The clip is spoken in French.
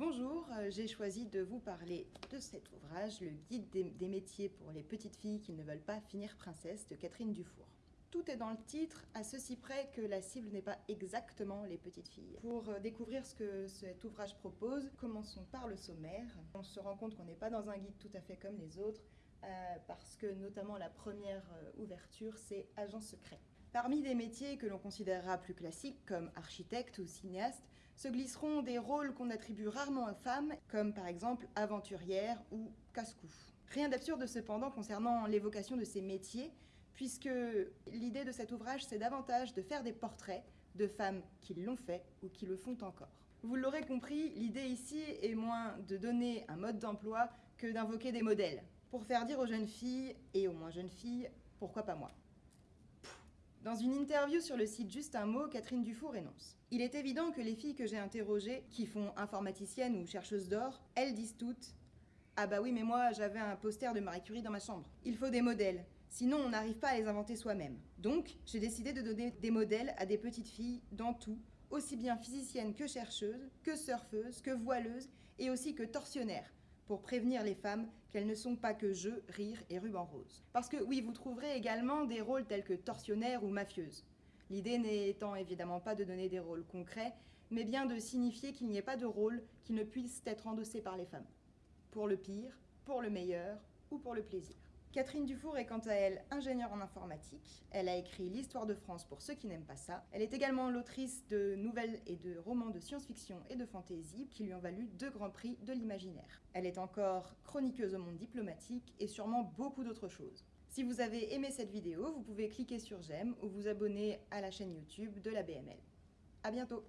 euh, j'ai choisi de vous parler de cet ouvrage, Le guide des, métiers pour les petites filles qui ne veulent pas finir princesse de Catherine Dufour. Tout est dans le titre, à ceci près que la cible n'est pas exactement les petites filles. Pour euh, découvrir ce que cet ouvrage propose, commençons par le sommaire. On se rend compte qu'on n'est pas dans un guide tout à fait comme les autres, euh, parce que notamment la première ouverture, c'est agent secret. Parmi des métiers que l'on considérera plus classiques, comme architecte ou cinéaste, se glisseront des rôles qu'on attribue rarement aux femmes, comme par exemple aventurière ou casse-cou. Rien d'absurde cependant concernant l'évocation de ces métiers, puisque l'idée de cet ouvrage, c'est davantage de faire des portraits de femmes qui l'ont fait ou qui le font encore. Vous l'aurez compris, l'idée ici est moins de donner un mode d'emploi que d'invoquer des modèles, pour faire dire aux jeunes filles, et aux moins jeunes filles, pourquoi pas moi? Dans une interview sur le site Juste un mot, Catherine Dufour énonce Il est évident que les filles que j'ai interrogées, qui font informaticienne ou chercheuse d'or, elles disent toutes Ah bah oui, mais moi j'avais un poster de Marie Curie dans ma chambre. Il faut des modèles, sinon on n'arrive pas à les inventer soi-même. Donc j'ai décidé de donner des modèles à des petites filles dans tout, aussi bien physiciennes que chercheuses, que surfeuses, que voileuses et aussi que torsionnaires pour prévenir les femmes qu'elles ne sont pas que jeux, rire et ruban rose. Parce que oui, vous trouverez également des rôles tels que tortionnaire ou mafieuse. L'idée n'étant évidemment pas de donner des rôles concrets, mais bien de signifier qu'il n'y ait pas de rôle qui ne puisse être endossé par les femmes. Pour le pire, pour le meilleur ou pour le plaisir. Catherine Dufour est quant à elle ingénieure en informatique. Elle a écrit L'histoire de France pour ceux qui n'aiment pas ça. Elle est également l'autrice de nouvelles et de romans de science-fiction et de fantasy qui lui ont valu deux grands prix de l'imaginaire. Elle est encore chroniqueuse au monde diplomatique et sûrement beaucoup d'autres choses. Si vous avez aimé cette vidéo, vous pouvez cliquer sur j'aime ou vous abonner à la chaîne YouTube de la BML. A bientôt